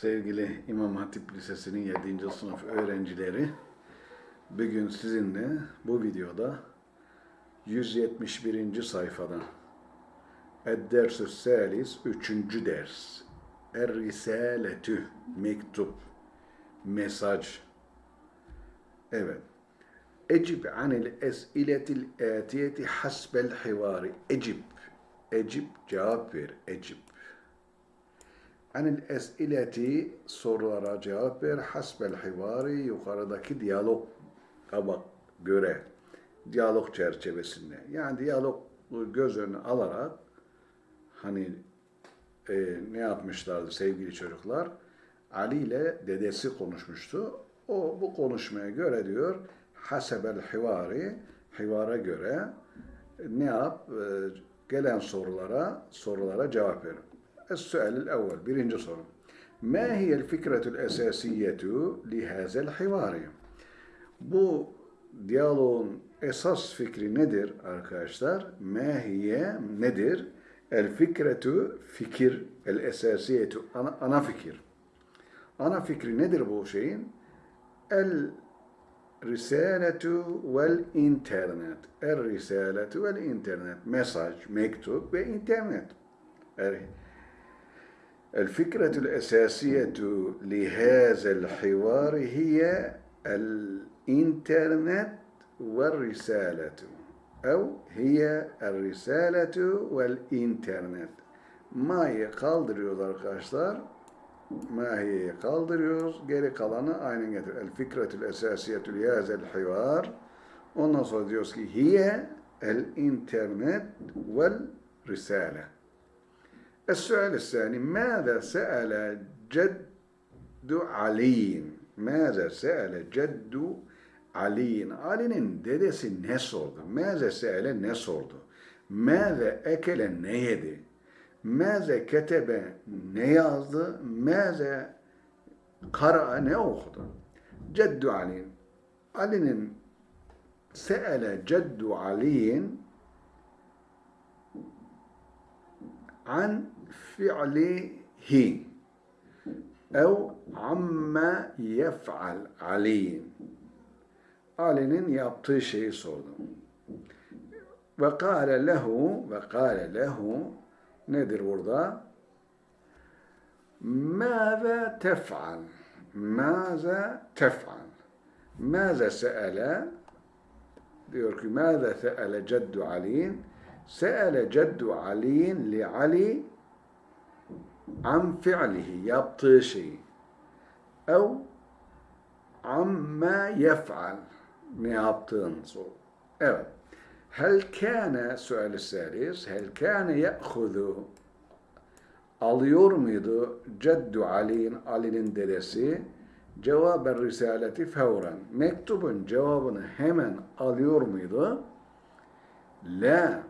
Sevgili İmam Hatip Lisesi'nin 7. sınıf öğrencileri, bugün sizinle bu videoda 171. sayfada Ed-Dersü Salis 3. ders Er-Risaletü Mektup Mesaj Evet. Ecib anil es'iletil atiyeti hasbel hivari. Ecib. Ecib cevap ver. Ecib. Anil es'ileti sorulara cevap ver. Hasbel hivari yukarıdaki diyalog bak göre. Diyalog çerçevesinde. Yani diyalog göz önüne alarak hani e, ne yapmışlardı sevgili çocuklar? Ali ile dedesi konuşmuştu. O bu konuşmaya göre diyor hasebel hivari hivara göre ne yap? E, gelen sorulara sorulara cevap ver. Es-sualil evvel birinci soru. Ma hiyel fikretul esasiyetu li hazel hivari? Bu diyaloğun esas fikri nedir arkadaşlar? Ma hiye nedir? El fikretu fikir, el esasiyetu ana, ana fikir. Ana fikri nedir bu şeyin? El risaletu vel internet. El risaletu vel internet. Mesaj, mektup ve internet. الفكرة الأساسية لهذا الحوار هي الإنترنت والرسالة أو هي الرسالة والإنترنت Ma'yı kaldırıyoruz arkadaşlar. Mahiye'yi kaldırıyoruz. Geri kalanı aynen getir. El fikretül esasiyetül yazel hivar. Ondan sonra diyoruz ki hiye el internet vel risale. السؤال الثاني ماذا سأل جد علي ماذا سأل جد علي Ali'nin dedesi ne sordu? Mâze se'ele ne sordu? Mâze ekele ne yedi? Mâze ketebe ne yazdı? Mâze kara ne okudu? Ceddu Ali. Ali'nin se'ele ceddu Ali'in an fi'lihi ev amma yef'al Ali. Ali'nin yaptığı şeyi sordu. Ve kâle lehu ve kâle lehu nedir burada? Mâze tef'al Mâze tef'al Mâze se'ele diyor ki mâze se'ele ceddu Ali'in se'ele ceddu Ali'in li Ali an fi'lihi yaptığı şeyi ev amma yef'al ne yaptığını sor. Evet. Hel kâne sual salis hel kâne ye'hudu alıyor muydu Ceddu Ali'nin Ali'nin dedesi cevaben risaleti fevren mektubun cevabını hemen alıyor muydu? La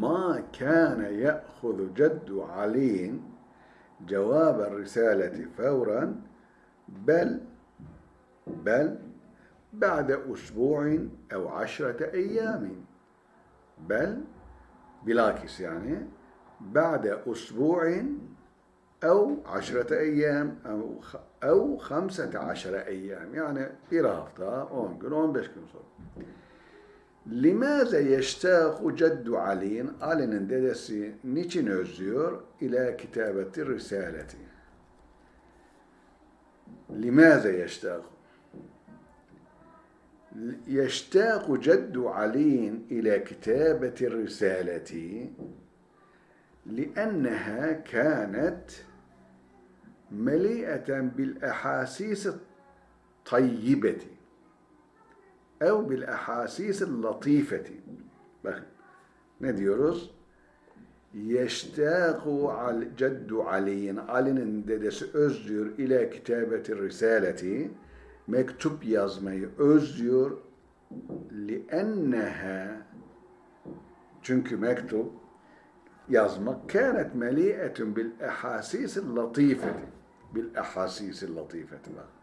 ما كان يأخذ جد علي جواب الرسالة فورا بل بل بعد أسبوع أو عشرة أيام. بل بلاكس يعني بعد أسبوع أو عشرة أيام أو خمسة عشر أيام. يعني إرافتها أون بشكل صور لماذا يشتاق جد علي Ali'nin dedesi niçin özlüyor ila kitabeti risaleti لماذا يشتاق يشتاق جد علي إلى كتابة الرسالة لأنها كانت مليئة بالأحاسيس الطيبة ev bil ehasisil latifeti. Bakın ne diyoruz? Yeştâku al ceddu Ali'nin Ali'nin dedesi özlüyor ile kitabeti risaleti mektup yazmayı özlüyor li'enneha çünkü mektup yazmak kânet melî'etun bil ehasîsil latifeti bil ehasîsil latifeti bak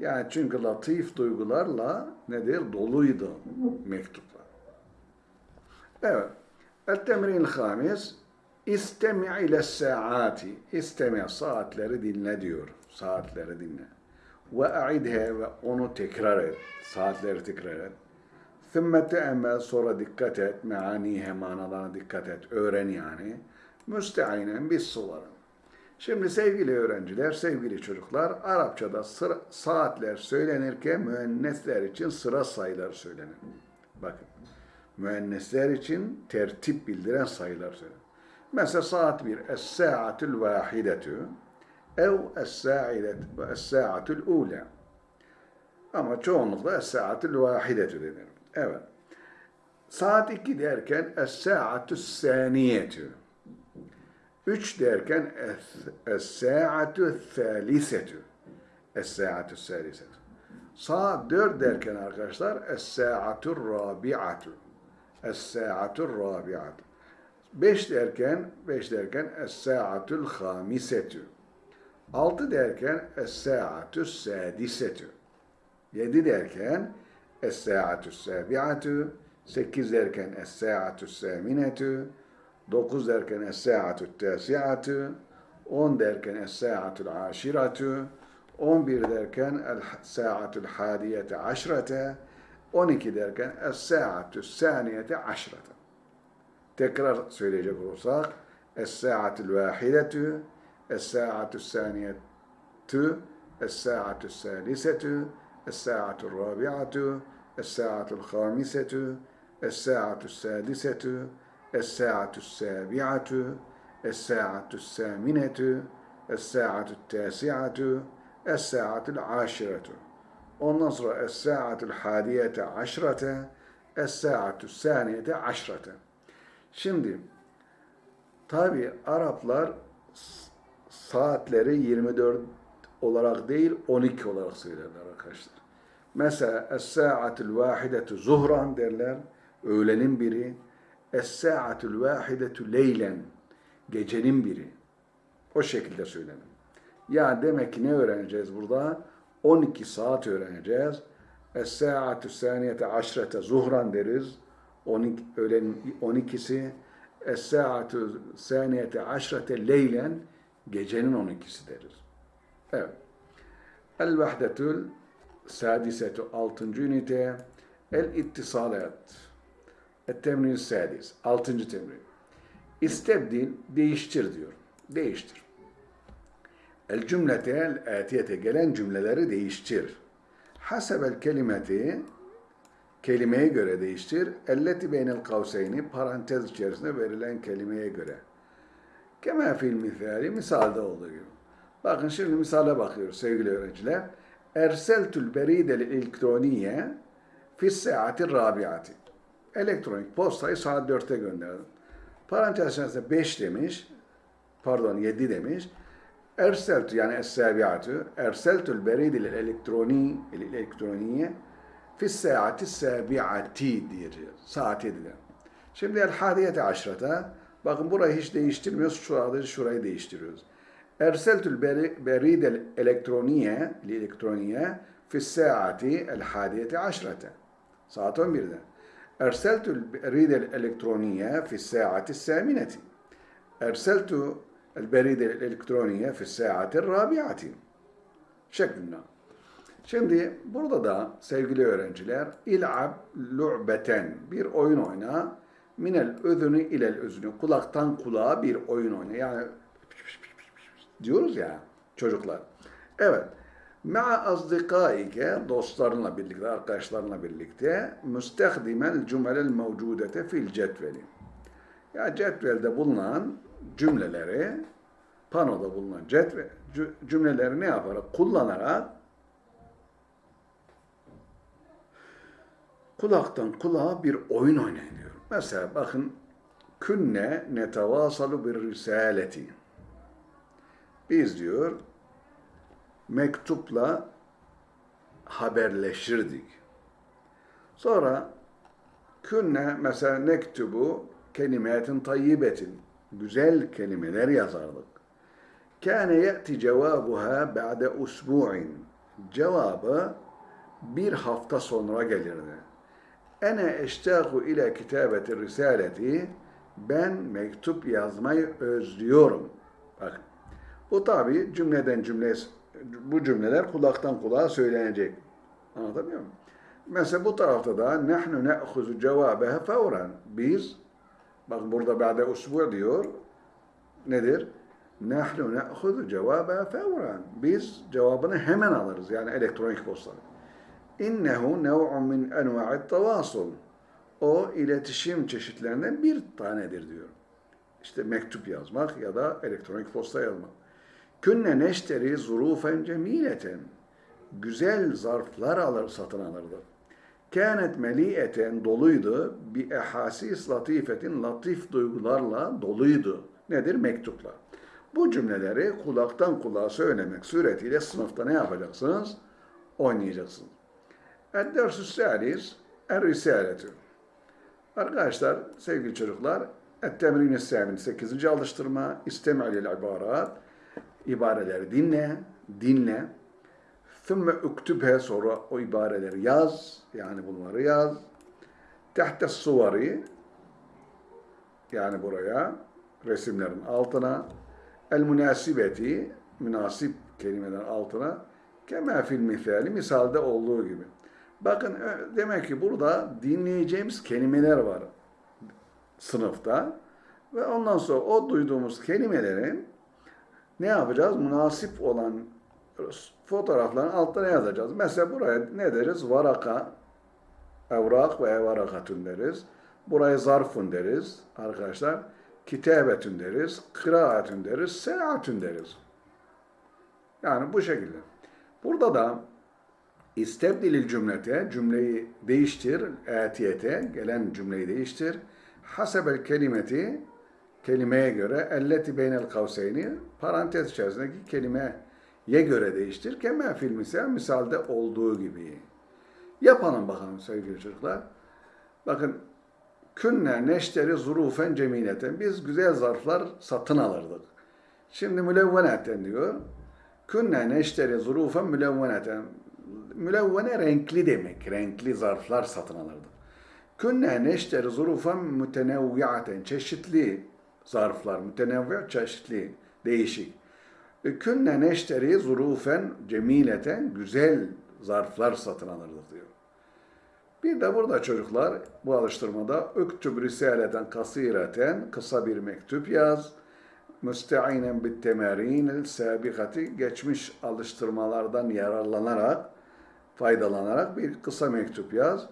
yani çünkü latif duygularla nedir? Doluydu mektuplar. Evet. El-temrin hamis İstemi ile saati. İstemi saatleri dinle diyor. Saatleri dinle. Ve a'idhe ve onu tekrar et. Saatleri tekrar et. Thümme te'emmel sonra dikkat et. Meanihe manalarına dikkat et. Öğren yani. Müsteinen bis suların. Şimdi sevgili öğrenciler, sevgili çocuklar, Arapçada sıra, saatler söylenirken müennesler için sıra sayılar söylenir. Bakın, müennesler için tertip bildiren sayılar söylenir. Mesela saat bir, es-sa'atul vahidetü, ev es-sa'atul ula. Ama çoğunlukla es-sa'atul vahidetü denir. Evet. Saat iki derken es-sa'atul saniyetü. Üç derken es-sa'atu thalisetü. Es-sa'atu thalisetü. Saat dört derken arkadaşlar es-sa'atu rabi'atu. Es-sa'atu rabi'atu. Beş derken, beş derken es-sa'atul hamisetü. Altı derken es-sa'atu sadisetü. Yedi derken es-sa'atu sabi'atu. Sekiz derken es-sa'atu saminetü. 9 derken es-sa'atu tasi'atu, 10 derken es-sa'atul aşiratu, 11 derken es-sa'atul hadiyete aşrate, 12 derken es-sa'atu saniyete aşrate. Tekrar söyleyecek olursak es-sa'atul vahidetu, es-sa'atu saniyetu, es-sa'atu salisetu, es-sa'atul rabi'atu, es-sa'atul khamisetu, es-sa'atu sadisetu, الساعة السابعة الساعة الثامنة الساعة التاسعة الساعة العاشرة Ondan sonra Es-Sa'atul Hadiyete Aşrate Es-Sa'atul Saniyete Aşrate Şimdi tabi Araplar saatleri 24 olarak değil 12 olarak söylerler arkadaşlar. Mesela Es-Sa'atul Vahidetu Zuhran derler. Öğlenin biri. Es-sa'atul vahidetu leylen. Gecenin biri. O şekilde söylenir. Ya demek ki ne öğreneceğiz burada? 12 saat öğreneceğiz. Es-sa'atu saniyete aşrete zuhran deriz. 12, öğlen 12'si. Es-sa'atu saniyete aşrete leylen. Gecenin 12'si deriz. Evet. El-vahdetul sadisetu 6. ünite. El-ittisalat. Et-temrin sadis. Altıncı temrin. İstebdil, değiştir diyor. Değiştir. El cümlete el atiyete gelen cümleleri değiştir. Hasebel kelimeti kelimeye göre değiştir. Elleti beynel kavseyni parantez içerisinde verilen kelimeye göre. Kema fil misali misalde olduğu gibi. Bakın şimdi misale bakıyoruz sevgili öğrenciler. Erseltül beridel elektroniye fis saati rabiati elektronik postayı saat 4'te gönderdim. Parantez içerisinde 5 demiş, pardon 7 demiş. Erseltü yani es-sabiatü, erseltül beridil elektroni, elektroniye fis saati sabiati diyeceğiz. Saat 7'de. Şimdi el hadiyete aşrata, bakın burayı hiç değiştirmiyoruz, şurada şurayı değiştiriyoruz. Erseltül beridil elektroniye, elektroniye fis saati el hadiyete aşrata. Saat 11'de. أرسلت البريد الإلكترونية في الساعة الثامنة أرسلت البريد الإلكترونية في الساعة الرابعة şeklinde. Şimdi burada da sevgili öğrenciler il'ab lu'beten bir oyun oyna minel özünü ilel özünü kulaktan kulağa bir oyun oyna. Yani diyoruz ya çocuklar. Evet. Ma'a azdikaike dostlarınla birlikte, arkadaşlarınla birlikte müstehdimel cümlel mevcudete fil cetveli. Ya cetvelde bulunan cümleleri, panoda bulunan cetve, cümleleri ne yaparak? Kullanarak kulaktan kulağa bir oyun oynayın diyor. Mesela bakın künne netavasalu bir risaleti. Biz diyor mektupla haberleşirdik. Sonra künne mesela nektubu kelimetin tayyibetin güzel kelimeler yazardık. Kâne ye'ti cevabuha ba'de usbu'in cevabı bir hafta sonra gelirdi. Ene eştâhu ile kitabeti risaleti Ben mektup yazmayı özlüyorum. Bak. Bu tabi cümleden cümle bu cümleler kulaktan kulağa söylenecek. Anlatabiliyor muyum? Mesela bu tarafta da nahnu na'khuzu cevabeha fevran. Biz bak burada ba'de usbu diyor. Nedir? Nahnu na'khuzu cevabeha fevran. Biz cevabını hemen alırız. Yani elektronik posta. İnnehu nev'un min enva'it tavasul. O iletişim çeşitlerinden bir tanedir diyor. İşte mektup yazmak ya da elektronik posta yazmak. Künne neşteri zurufen cemileten. Güzel zarflar alır, satın alırdı. Kânet meliyeten doluydu. Bir ehasis latifetin latif duygularla doluydu. Nedir? Mektuplar. Bu cümleleri kulaktan kulağa söylemek suretiyle sınıfta ne yapacaksınız? Oynayacaksınız. Ed-dersü salis Er-Risaletü. Arkadaşlar, sevgili çocuklar, Et-Temrin-i 8. alıştırma, İstem'il ibarat, ibareleri dinle, dinle. Thümme üktübhe sonra o ibareleri yaz, yani bunları yaz. Tehte suvari, yani buraya, resimlerin altına. El münasibeti, münasip kelimelerin altına. Kema fil misali, misalde olduğu gibi. Bakın demek ki burada dinleyeceğimiz kelimeler var sınıfta. Ve ondan sonra o duyduğumuz kelimelerin ne yapacağız? Münasip olan fotoğrafların altına yazacağız. Mesela buraya ne deriz? Varaka, evrak ve evarakatun deriz. Buraya zarfun deriz arkadaşlar. Kitabetün deriz, kıraatün deriz, seyahatün deriz. Yani bu şekilde. Burada da İstebdilil cümlete, cümleyi değiştir, etiyete, gelen cümleyi değiştir. Hasebel kelimeti, kelimeye göre, elleti beynel kavseyni, parantez içerisindeki kelimeye göre değiştir. Keme fil misal, misalde olduğu gibi. Yapalım bakalım sevgili çocuklar. Bakın, künne neşteri zurufen cemileten. Biz güzel zarflar satın alırdık. Şimdi mülevvenetten diyor. Künne neşteri zurufen mülevveneten mülevvene renkli demek. Renkli zarflar satın alırdı. Künne neşteri zurufan mütenevviaten. Çeşitli zarflar. Mütenevvi çeşitli. Değişik. E, künne neşteri zurufen cemileten. Güzel zarflar satın alırdık diyor. Bir de burada çocuklar bu alıştırmada öktüb risaleten kasireten kısa bir mektup yaz. Müsteinen bit temerin sabikati geçmiş alıştırmalardan yararlanarak faydalanarak bir kısa mektup yaz.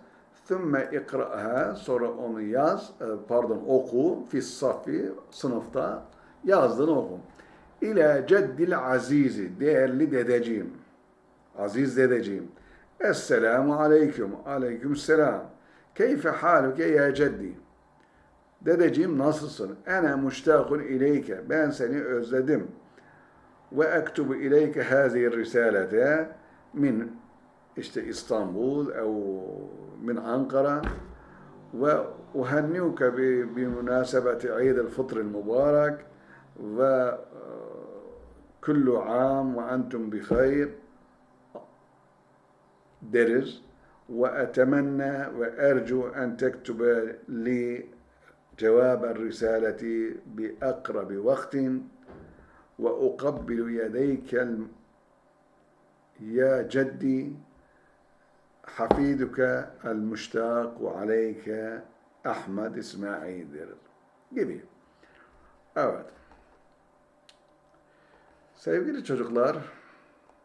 Thümme ikra'ha sonra onu yaz, e, pardon oku fis safi sınıfta yazdığını oku. İle ceddil azizi değerli dedeciğim. Aziz dedeciğim. Esselamu aleyküm. Aleyküm selam. Keyfe haluke ya ceddi. Dedeciğim nasılsın? Ene muştakun ileyke. Ben seni özledim. Ve ektubu ileyke hazihi risalete min إسطنبول أو من أنقرة وأهنئك بمناسبة عيد الفطر المبارك وكل آه، عام وأنتم بخير. درز وأتمنى وأرجو أن تكتب لي جواب الرسالة بأقرب وقت. وأقبل يديك يا جدي Hafiduke el müştak ve aleyke. Gibi. Evet. Sevgili çocuklar,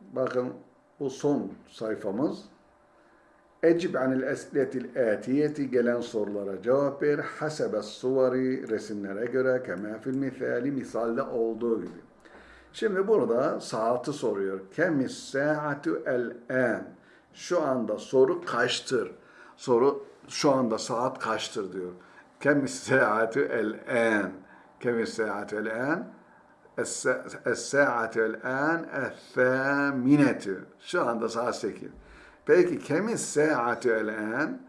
bakın bu son sayfamız. Ecib anil esletil etiyeti gelen sorulara cevap ver. Hasebe suvari resimlere göre kema fil misali misalde olduğu gibi. Şimdi burada saati soruyor. Kemis saatu el an şu anda soru kaçtır? Soru şu anda saat kaçtır diyor. Kemis saatü el-en. Kemis saatü el-en. Es-saatü el-en es-thâminetü. Şu anda saat 8. Peki kemis saatü el-en?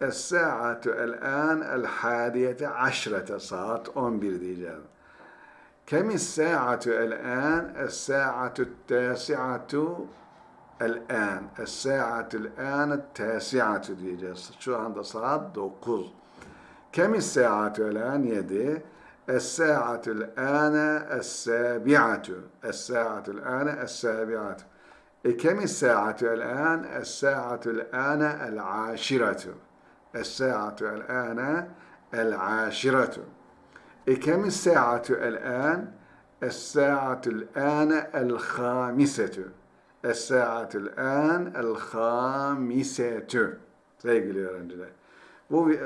Es-saatü el-en el-hadiyete aşrete. Saat 11 diyeceğim. Kemis saatü el-en? Es-saatü tâsi'atü el-an. Tâsi'atü diyeceğiz. Şu anda saat 9. Kem saatü el-an 7. Es-sa'atül ane es-sabi'atu. Es-sa'atül ane es-sabi'atu. E kem saatü el-an? Es-sa'atül ane el-aşiratu. Es-sa'atü el-ane. Es-sa'atül an el-khamisetu. Sevgili öğrenciler. Bu e,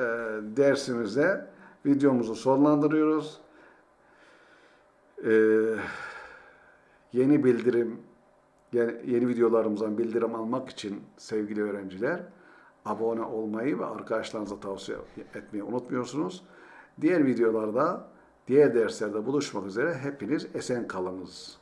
dersimizde videomuzu sonlandırıyoruz. E, yeni bildirim, yeni, yeni videolarımızdan bildirim almak için sevgili öğrenciler abone olmayı ve arkadaşlarınıza tavsiye etmeyi unutmuyorsunuz. Diğer videolarda, diğer derslerde buluşmak üzere hepiniz esen kalınız.